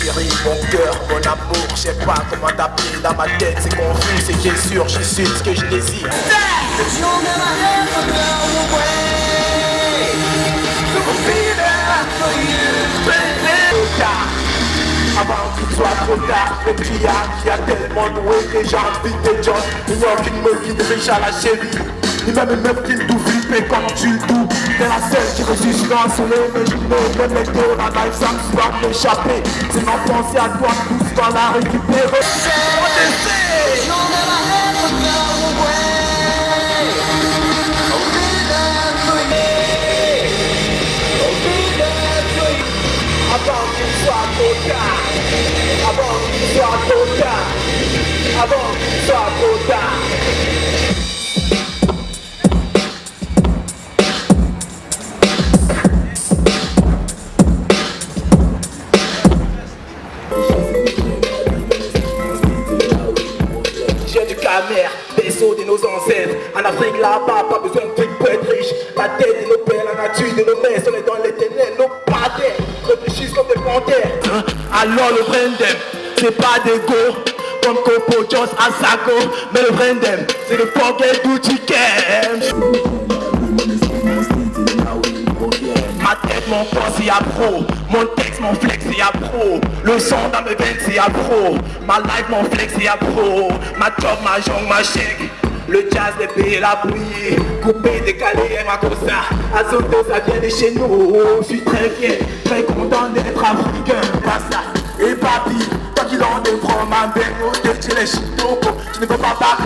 chérie, mon cœur, mon amour, je sais pas comment t'appeler dans ma tête, c'est confus, c'est sûr, j'y suis ce que je désire. Soit trop tard, le pillard qui a tellement noué que j'ai envie de John. Il n'y a aucune meuf qui te riche à la chérie Ni même une meuf qui me tout flipper comme tu le tout T'es la seule qui ressuscite dans soleil Mais je me le météo, la life ça me soit m'échapper. C'est ma pensée à toi, dans la récupérer. Avant soit trop tard J'ai du camère, vaisseau de nos ancêtres. En Afrique là-bas, pas besoin de trucs pour être riche. La tête de nos pères, la nature de nos mères On est dans les ténèbres, nos padres Réfléchissent comme des panthères. Hein? Alors le Brandem, c'est pas des go Comme à Sago Mais le Brandem, c'est le forget can Ma tête, mon corps, c'est à pro Mon texte, mon flex, c'est à pro Le son dans mes veines, c'est à pro Ma life, mon flex, c'est à pro Ma job, ma jongue, ma chèque. Le jazz, les pays, la bouillie. Coupé, décalé, ma cosa Azote, ça vient de chez nous. Je suis très fier, très content d'être africain. Basta et Tu ne peux pas battre.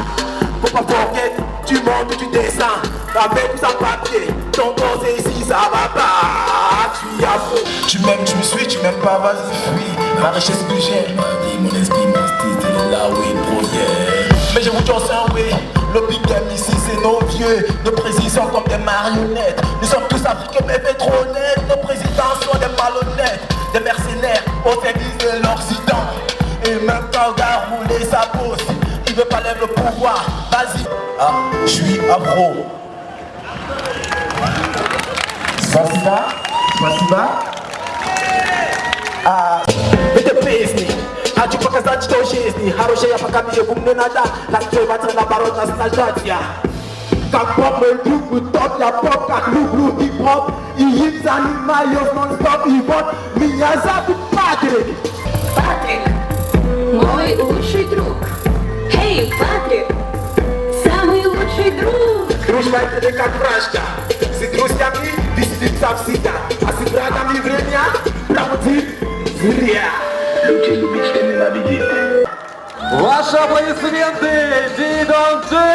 Faut pas forget, tu montes, tu descends. Avec tout ça papier, ton corps c'est ici, ça va pas. Tu as faux Tu m'aimes, tu me suis, tu m'aimes pas, vas-y, fuis. Ma richesse que j'ai, ma vie, mon esprit, mon style, c'est là où il provient Mais je vous dis un oui, le big game ici c'est nos vieux. Nos présidents comme des marionnettes. Nous sommes tous africains mais net Nos présidents sont des malhonnêtes. Des mercenaires au service de l'Occident même meuf quand a roulé sa pose. Tu veux pas lève le pouvoir, vas-y. Ah, je suis afro. Spasiba, Spasiba Ah, achipakaza ah, chitoshesi haroshe ah, yapakamije kumnenada lakivatsana barona snajatya Kakpop me loup, me top la pop, loup loup hip hop animal, non stop, mi мой лучший друг. Эй, Патрик, самый лучший друг. Дружба это не как вражда С друзьями веселиться всегда А с врагами время проводить зря Люди любите ненавидеть Ваши аплодисменты Дидон Джи!